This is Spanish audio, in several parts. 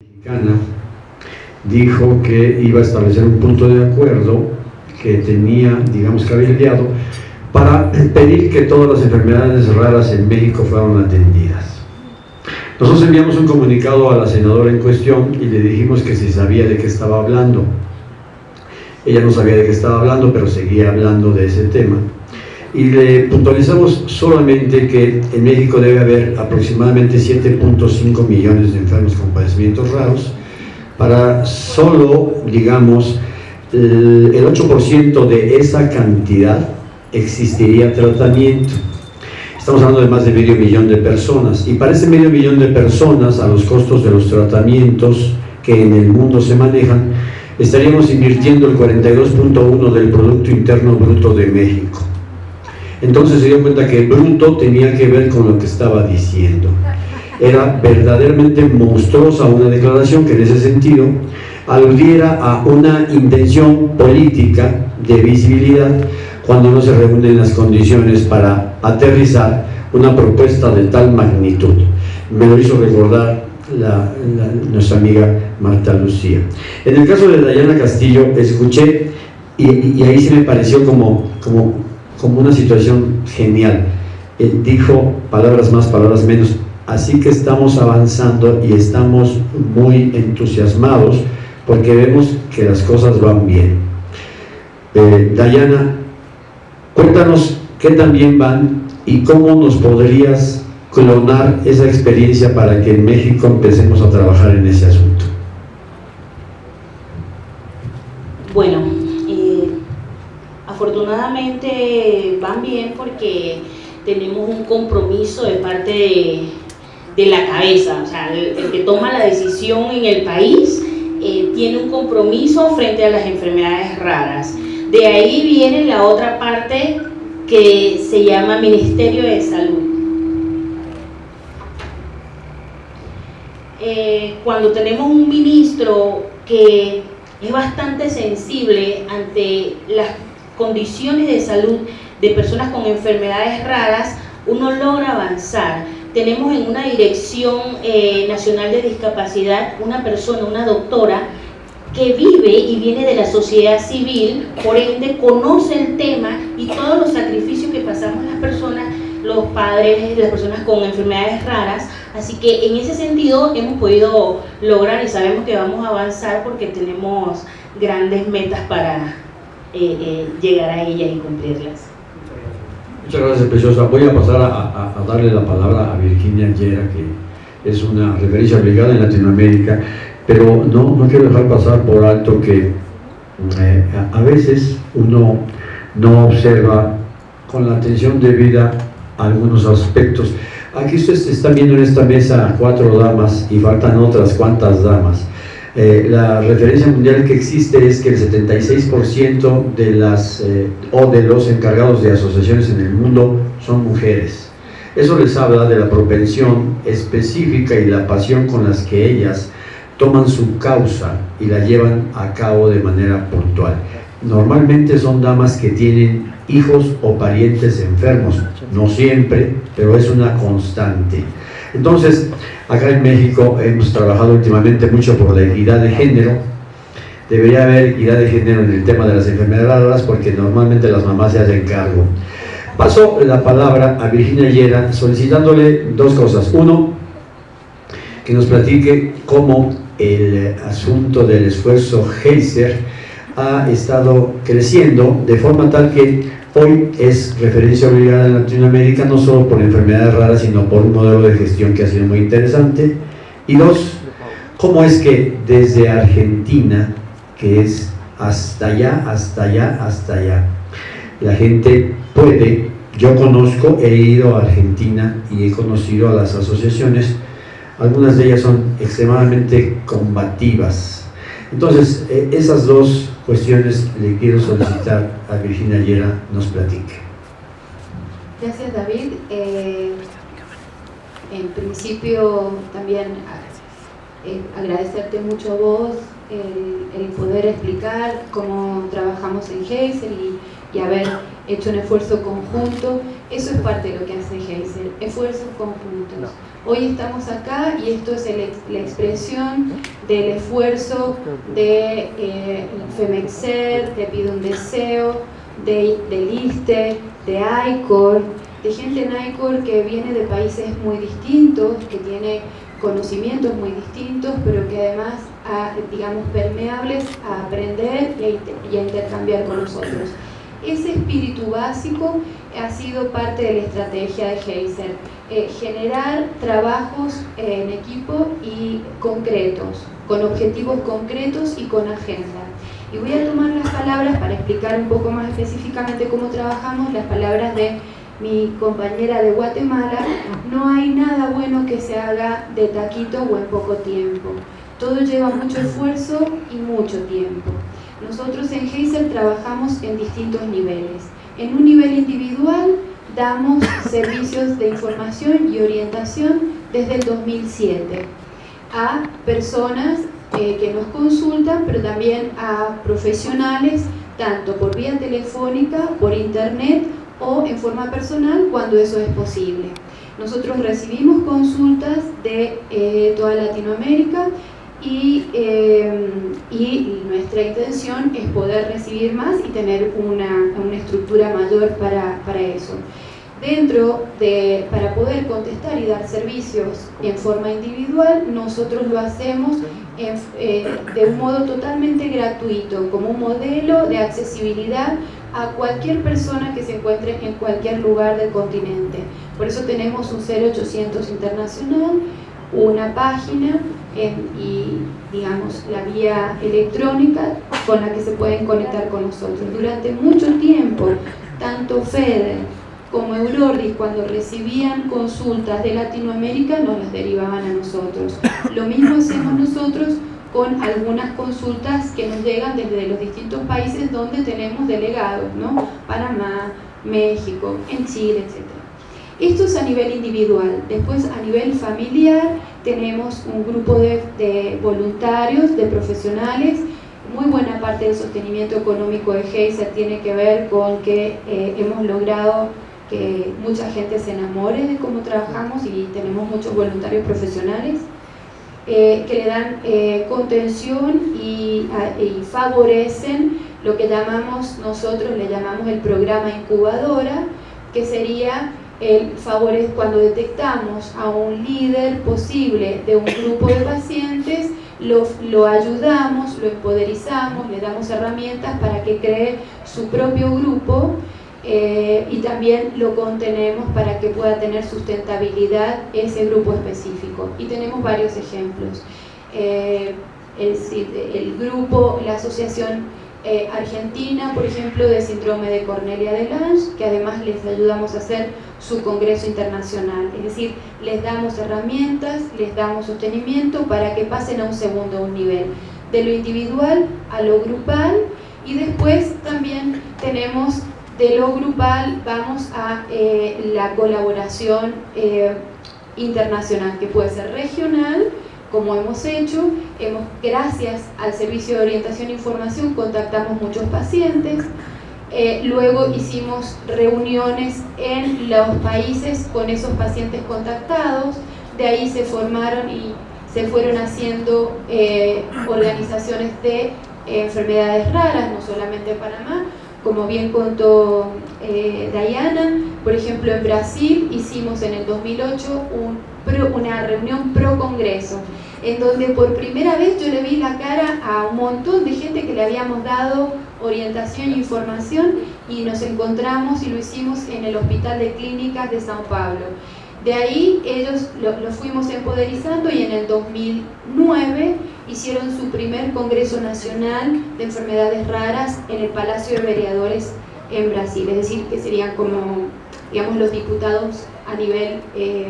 mexicana dijo que iba a establecer un punto de acuerdo que tenía, digamos, cabildeado para pedir que todas las enfermedades raras en México fueran atendidas. Nosotros enviamos un comunicado a la senadora en cuestión y le dijimos que si sabía de qué estaba hablando. Ella no sabía de qué estaba hablando, pero seguía hablando de ese tema. Y le puntualizamos solamente que en México debe haber aproximadamente 7.5 millones de enfermos con padecimientos raros, para solo, digamos, el 8% de esa cantidad existiría tratamiento. Estamos hablando de más de medio millón de personas y para ese medio millón de personas a los costos de los tratamientos que en el mundo se manejan estaríamos invirtiendo el 42.1 del Producto Interno Bruto de México. Entonces se dio cuenta que bruto tenía que ver con lo que estaba diciendo. Era verdaderamente monstruosa una declaración que en ese sentido aludiera a una intención política de visibilidad cuando no se reúnen las condiciones para aterrizar una propuesta de tal magnitud. Me lo hizo recordar nuestra amiga Marta Lucía. En el caso de Dayana Castillo, escuché y, y ahí se me pareció como, como, como una situación genial. Eh, dijo palabras más, palabras menos. Así que estamos avanzando y estamos muy entusiasmados porque vemos que las cosas van bien. Eh, Dayana, cuéntanos qué tan bien van y cómo nos podrías clonar esa experiencia para que en México empecemos a trabajar en ese asunto. Bueno, afortunadamente van bien porque tenemos un compromiso de parte de, la cabeza, o sea, el, el, que toma la decisión en el país eh, tiene un compromiso frente a las enfermedades raras. De ahí viene la otra parte que se llama Ministerio de Salud. Eh, cuando tenemos un ministro que es bastante sensible ante las condiciones de salud de personas con enfermedades raras, uno logra avanzar. Tenemos en una dirección eh, nacional de discapacidad una persona, una doctora, que vive y viene de la sociedad civil, por ende conoce el tema y todos los sacrificios que pasamos las personas, los padres, las personas con enfermedades raras, así que en ese sentido hemos podido lograr y sabemos que vamos a avanzar porque tenemos grandes metas para eh, eh, llegar a ellas y cumplirlas. Muchas gracias, Preciosa. Voy a pasar a, a, a, darle la palabra a Virginia Yera, que es una referencia obligada en Latinoamérica, pero no, no quiero dejar pasar por alto que eh, a veces uno no observa con la atención debida algunos aspectos. Aquí ustedes están viendo en esta mesa cuatro damas y faltan otras cuantas damas. Eh, la referencia mundial que existe es que el 76% de las eh, o de los encargados de asociaciones en el mundo son mujeres. Eso les habla de la propensión específica y la pasión con las que ellas toman su causa y la llevan a cabo de manera puntual. Normalmente son damas que tienen hijos o parientes enfermos, no siempre, pero es una constante. Entonces, acá en México hemos trabajado últimamente mucho por la equidad de género. Debería haber equidad de género en el tema de las enfermedades raras porque normalmente las mamás se hacen cargo. Paso la palabra a Virginia Yera solicitándole dos cosas. Uno, que nos platique cómo el asunto del esfuerzo Heiser ha estado creciendo de forma tal que hoy es referencia obligada en Latinoamérica no solo por enfermedades raras sino por un modelo de gestión que ha sido muy interesante. Y dos, cómo es que desde Argentina que es hasta allá, hasta allá, hasta allá la gente puede, yo conozco, he ido a Argentina y he conocido a las asociaciones algunas de ellas son extremadamente combativas. Entonces, eh, esas dos cuestiones le quiero solicitar a Virginia Yera nos platique. Gracias David. Eh, en principio también eh, agradecerte mucho a vos el, el, poder explicar cómo trabajamos en Geisel y, y, haber hecho un esfuerzo conjunto Eso es parte de lo que hace Geisel, esfuerzos conjuntos. Hoy estamos acá y esto es la expresión del esfuerzo de eh, Femexer, Te pido un deseo, de, del ISTE, de ICOR, de gente en ICOR que viene de países muy distintos, que tiene conocimientos muy distintos, pero que además, digamos, permeables a aprender y a intercambiar con nosotros. Ese espíritu básico ha sido parte de la estrategia de Heiser, eh, generar trabajos en equipo y concretos, con objetivos concretos y con agenda. Y voy a tomar las palabras para explicar un poco más específicamente cómo trabajamos, las palabras de mi compañera de Guatemala, no hay nada bueno que se haga de taquito o en poco tiempo. Todo lleva mucho esfuerzo y mucho tiempo. Nosotros en Heiser trabajamos en distintos niveles. En un nivel individual damos servicios de información y orientación desde el 2007 a personas eh, que nos consultan, pero también a profesionales, tanto por vía telefónica, por internet o en forma personal cuando eso es posible. Nosotros recibimos consultas de eh, toda Latinoamérica eh, y, nuestra intención es poder recibir más y tener una, estructura mayor para, eso. Dentro de, para poder contestar y dar servicios en forma individual, nosotros lo hacemos eh, de un modo totalmente gratuito, como un modelo de accesibilidad a cualquier persona que se encuentre en cualquier lugar del continente. Por eso tenemos un 0800 internacional, una página y digamos la vía electrónica con la que se pueden conectar con nosotros. Durante mucho tiempo, tanto FEDER como Eurordis cuando recibían consultas de Latinoamérica nos las derivaban a nosotros. Lo mismo hacemos nosotros con algunas consultas que nos llegan desde los distintos países donde tenemos delegados, ¿no? Panamá, México, en Chile, etc. Esto es a nivel individual. Después a nivel familiar tenemos un grupo de, voluntarios, de profesionales. Muy buena parte del sostenimiento económico de Geiser tiene que ver con que eh, hemos logrado que mucha gente se enamore de cómo trabajamos y tenemos muchos voluntarios profesionales eh, que le dan eh, contención y, y, favorecen lo que llamamos, nosotros le llamamos el programa incubadora, que sería el favor cuando detectamos a un líder posible de un grupo de pacientes, lo, lo, ayudamos, lo empoderizamos, le damos herramientas para que cree su propio grupo eh, y también lo contenemos para que pueda tener sustentabilidad ese grupo específico. Y tenemos varios ejemplos. Eh, el grupo, la asociación eh, Argentina, por ejemplo, de síndrome de Cornelia de Lange, que además les ayudamos a hacer su congreso internacional. Es decir, les damos herramientas, les damos sostenimiento para que pasen a un segundo nivel, de lo individual a lo grupal y después también tenemos de lo grupal, vamos a eh, la colaboración eh, internacional, que puede ser regional, como hemos hecho, hemos, gracias al servicio de orientación e información contactamos muchos pacientes, eh, luego hicimos reuniones en los países con esos pacientes contactados, de ahí se formaron y se fueron haciendo eh, organizaciones de eh, enfermedades raras, no solamente en Panamá, como bien contó Diana, por ejemplo en Brasil hicimos en el 2008 un una reunión pro congreso, en donde por primera vez yo le vi la cara a un montón de gente que le habíamos dado orientación e información y nos encontramos y lo hicimos en el Hospital de Clínicas de Sao Paulo. De ahí ellos lo, fuimos empoderizando y en el 2009 hicieron su primer Congreso Nacional de Enfermedades Raras en el Palacio de Vereadores en Brasil, es decir, que serían como, digamos, los diputados a nivel eh,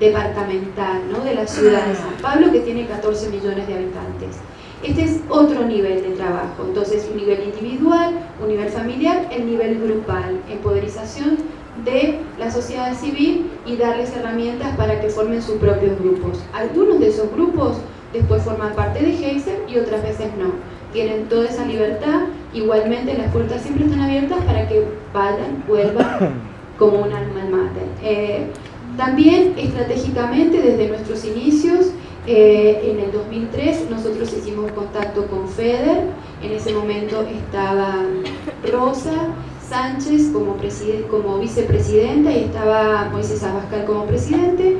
departamental ¿no? de la ciudad de San Pablo que tiene 14 millones de habitantes. Este es otro nivel de trabajo, entonces un nivel individual, un nivel familiar, el nivel grupal, empoderización de la sociedad civil y darles herramientas para que formen sus propios grupos. Algunos de esos grupos después forman parte de Heiser y otras veces no. tienen toda esa libertad, igualmente las puertas siempre están abiertas para que vayan, vuelvan como un alma mater. Eh, también estratégicamente desde nuestros inicios, eh, en el 2003 nosotros hicimos contacto con FEDER, en ese momento estaba Rosa Sánchez como, vicepresidenta y estaba Moisés Abascal como presidente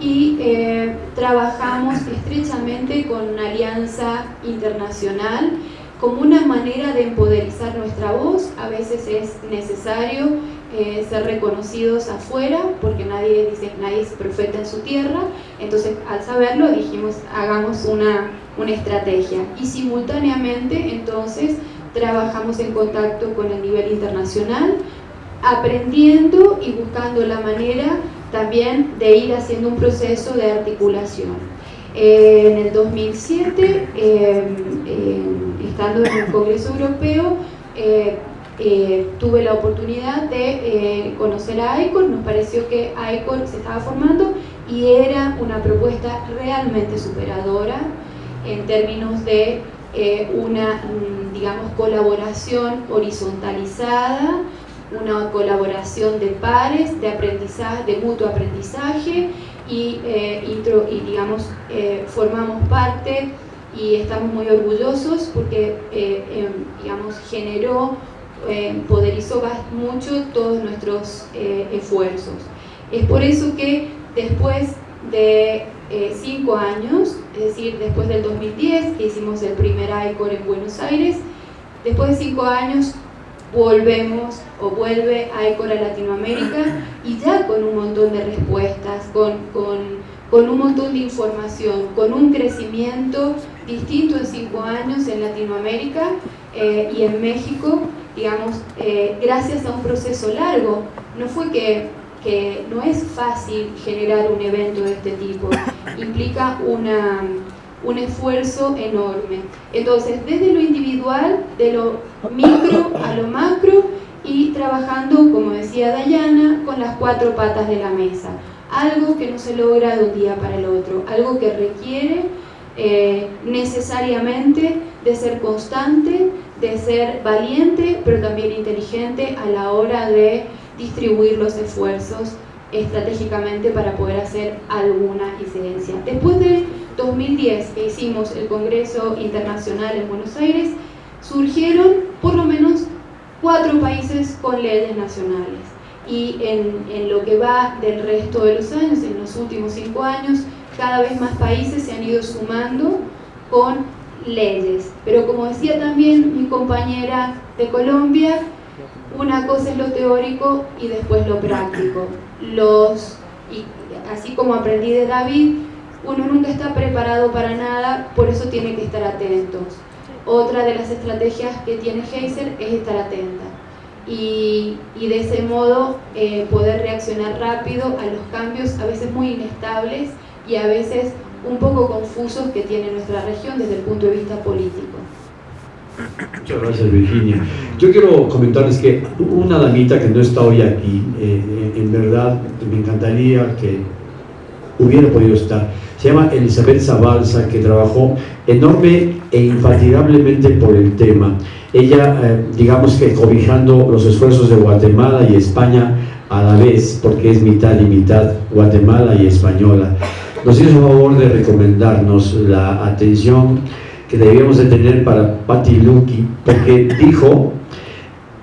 y eh, trabajamos estrechamente con una alianza internacional como una manera de empoderizar nuestra voz. A veces es necesario eh, ser reconocidos afuera, porque nadie dice nadie es profeta en su tierra. Entonces, al saberlo, dijimos, hagamos una, una estrategia. Y simultáneamente, entonces, trabajamos en contacto con el nivel internacional, aprendiendo y buscando la manera también de ir haciendo un proceso de articulación. Eh, en el 2007, eh, estando en el Congreso Europeo, eh, tuve la oportunidad de eh, conocer a ICON, nos pareció que ICON se estaba formando y era una propuesta realmente superadora en términos de eh, una, mm, digamos, colaboración horizontalizada, una colaboración de pares, de aprendizaje, de mutuo aprendizaje y, y digamos, formamos parte y estamos muy orgullosos porque, em, digamos, generó eh, poderizó mucho todos nuestros eh, esfuerzos. Es por eso que después de eh, cinco años, es decir, después del 2010, que hicimos el primer ICOR en Buenos Aires, después de cinco años volvemos o vuelve ICOR a Latinoamérica y ya con un montón de respuestas, con, con, con un montón de información, con un crecimiento distinto en cinco años en Latinoamérica y en México digamos, eh, gracias a un proceso largo. No fue que, que, no es fácil generar un evento de este tipo, implica una, un esfuerzo enorme. Entonces, desde lo individual, de lo micro a lo macro, y trabajando, como decía Dayana, con las cuatro patas de la mesa. Algo que no se logra de un día para el otro, algo que requiere eh, necesariamente de ser constante, de ser valiente, pero también inteligente a la hora de distribuir los esfuerzos estratégicamente para poder hacer alguna incidencia. Después de 2010 que hicimos el Congreso Internacional en Buenos Aires, surgieron por lo menos cuatro países con leyes nacionales. Y en, en lo que va del resto de los años, en los últimos cinco años, cada vez más países se han ido sumando con leyes. Pero como decía también mi compañera de Colombia, una cosa es lo teórico y después lo práctico. Los, y así como aprendí de David, uno nunca está preparado para nada, por eso tiene que estar atentos. Otra de las estrategias que tiene Heiser es estar atenta. Y, y de ese modo eh, poder reaccionar rápido a los cambios a veces muy inestables y a veces un poco confusos que tiene nuestra región desde el punto de vista político. Muchas gracias Virginia. Yo quiero comentarles que una damita que no está hoy aquí, eh, en verdad me encantaría que hubiera podido estar, se llama Elizabeth Zabalza, que trabajó enorme e infatigablemente por el tema. Ella, eh, digamos que cobijando los esfuerzos de Guatemala y España a la vez, porque es mitad y mitad Guatemala y española nos hizo favor de recomendarnos la atención que debíamos de tener para Patti Luki, porque dijo,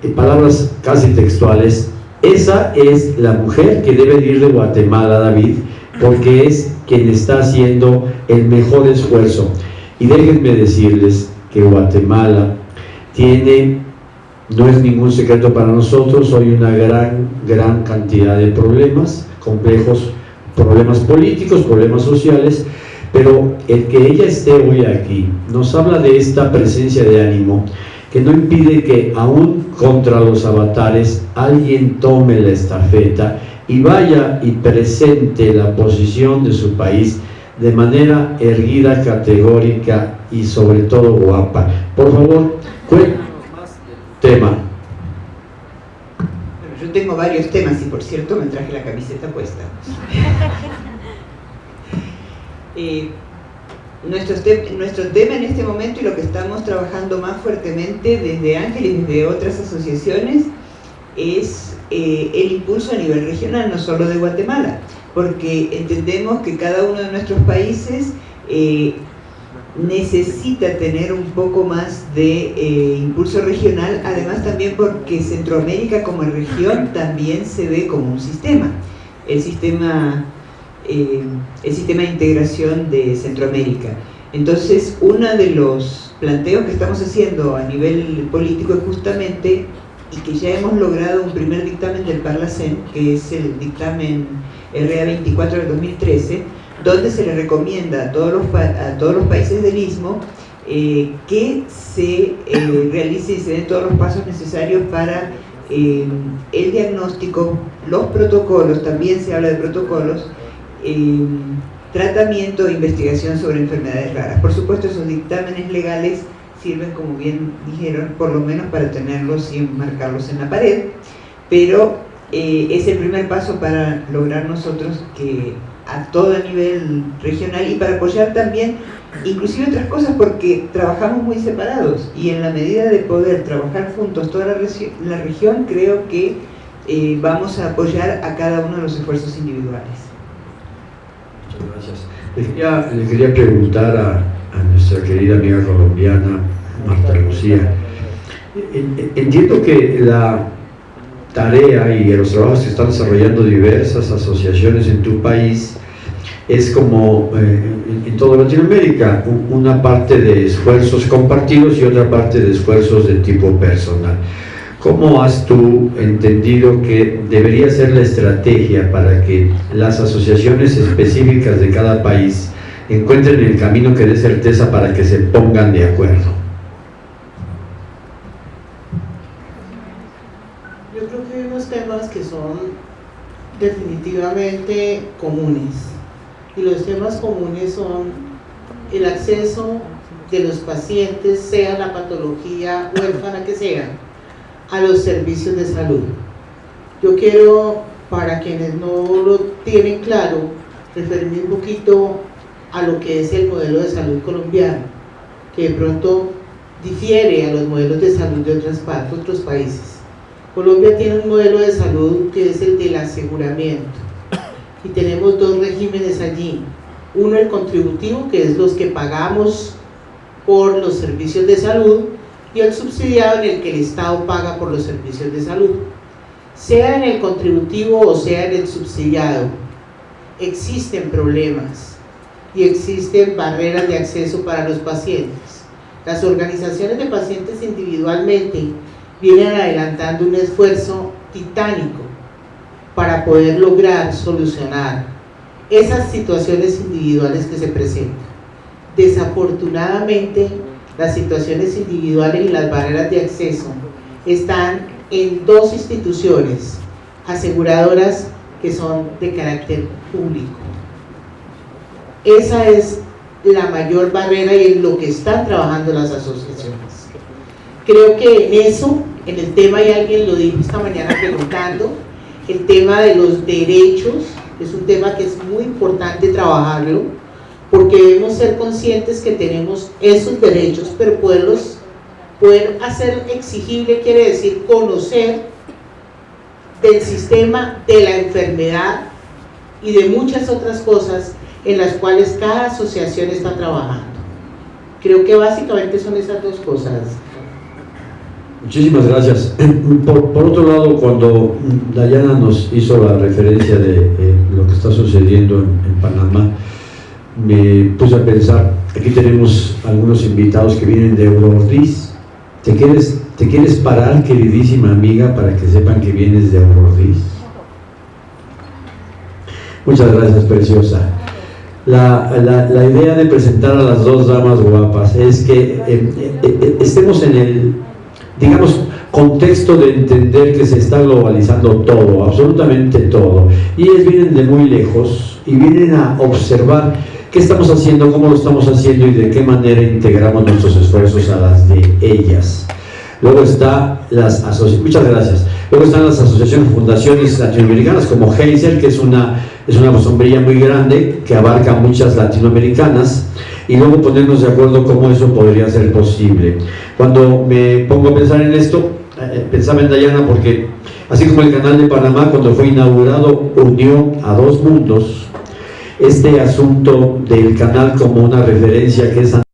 en palabras casi textuales, esa es la mujer que debe ir de Guatemala, David, porque es quien está haciendo el mejor esfuerzo. Y déjenme decirles que Guatemala tiene, no es ningún secreto para nosotros, hoy una gran, gran cantidad de problemas complejos problemas políticos, problemas sociales, pero el que ella esté hoy aquí nos habla de esta presencia de ánimo que no impide que aún contra los avatares alguien tome la estafeta y vaya y presente la posición de su país de manera erguida, categórica y sobre todo guapa. Por favor, cuéntanos más tema tengo varios temas y por cierto me traje la camiseta puesta. Eh, nuestro, nuestro tema en este momento y lo que estamos trabajando más fuertemente desde Ángel y desde otras asociaciones es eh, el impulso a nivel regional, no solo de Guatemala, porque entendemos que cada uno de nuestros países eh, necesita tener un poco más de eh, impulso regional, además también porque Centroamérica como región también se ve como un sistema. El sistema, eh, el sistema de integración de Centroamérica. Entonces, uno de los planteos que estamos haciendo a nivel político es justamente, y que ya hemos logrado un primer dictamen del Parlacén, que es el dictamen RA 24 del 2013, donde se le recomienda a todos los, a todos los países del Istmo eh, que se eh, realice y se den todos los pasos necesarios para eh, el diagnóstico, los protocolos, también se habla de protocolos, tratamiento e investigación sobre enfermedades raras. Por supuesto, esos dictámenes legales sirven, como bien dijeron, por lo menos para tenerlos y marcarlos en la pared, pero es el primer paso para lograr nosotros que a todo nivel regional y para apoyar también inclusive otras cosas porque trabajamos muy separados y en la medida de poder trabajar juntos toda la, la región creo que eh, vamos a apoyar a cada uno de los esfuerzos individuales. Muchas gracias. Le quería, preguntar a, a, nuestra querida amiga colombiana Marta Lucía. Entiendo que la tarea y los trabajos que están desarrollando diversas asociaciones en tu país es como eh, en toda Latinoamérica, una parte de esfuerzos compartidos y otra parte de esfuerzos de tipo personal. ¿Cómo has tú entendido que debería ser la estrategia para que las asociaciones específicas de cada país encuentren el camino que dé certeza para que se pongan de acuerdo? Yo creo que hay unos que son definitivamente comunes y los temas comunes son el acceso de los pacientes, sea la patología huérfana que sea, a los servicios de salud. Yo quiero, para quienes no lo tienen claro, referirme un poquito a lo que es el modelo de salud colombiano, que de pronto difiere a los modelos de salud de otras partes, otros países. Colombia tiene un modelo de salud que es el del aseguramiento y tenemos dos regímenes allí. Uno el contributivo, que es los que pagamos por los servicios de salud, y el subsidiado en el que el Estado paga por los servicios de salud. Sea en el contributivo o sea en el subsidiado, existen problemas y existen barreras de acceso para los pacientes. Las organizaciones de pacientes individualmente vienen adelantando un esfuerzo titánico para poder lograr solucionar esas situaciones individuales que se presentan. Desafortunadamente, las situaciones individuales y las barreras de acceso están en dos instituciones aseguradoras que son de carácter público. Esa es la mayor barrera y en lo que están trabajando las asociaciones. Creo que en eso, en el tema, y alguien lo dijo esta mañana preguntando, el tema de los derechos, es un tema que es muy importante trabajarlo, porque debemos ser conscientes que tenemos esos derechos, pero poderlos, poder hacer exigible quiere decir conocer del sistema de la enfermedad y de muchas otras cosas en las cuales cada asociación está trabajando. Creo que básicamente son esas dos cosas. Muchísimas gracias. Por, otro lado, cuando Dayana nos hizo la referencia de eh, lo que está sucediendo en, Panamá, me puse a pensar, aquí tenemos algunos invitados que vienen de Eurordis. ¿Te quieres, ¿Te quieres parar, queridísima amiga, para que sepan que vienes de Eurordis? Muchas gracias, preciosa. La, la, idea de presentar a las dos damas guapas es que eh, eh, estemos en el digamos, contexto de entender que se está globalizando todo, absolutamente todo. Y ellos vienen de muy lejos y vienen a observar qué estamos haciendo, cómo lo estamos haciendo y de qué manera integramos nuestros esfuerzos a las de ellas. Luego está las muchas gracias. Luego están las asociaciones, fundaciones latinoamericanas como Heiser, que es una, es una sombrilla muy grande que abarca muchas latinoamericanas. Y luego ponernos de acuerdo cómo eso podría ser posible. Cuando me pongo a pensar en esto, eh, pensaba en Dayana porque así como el canal de Panamá cuando fue inaugurado unió a dos mundos, este asunto del canal como una referencia que es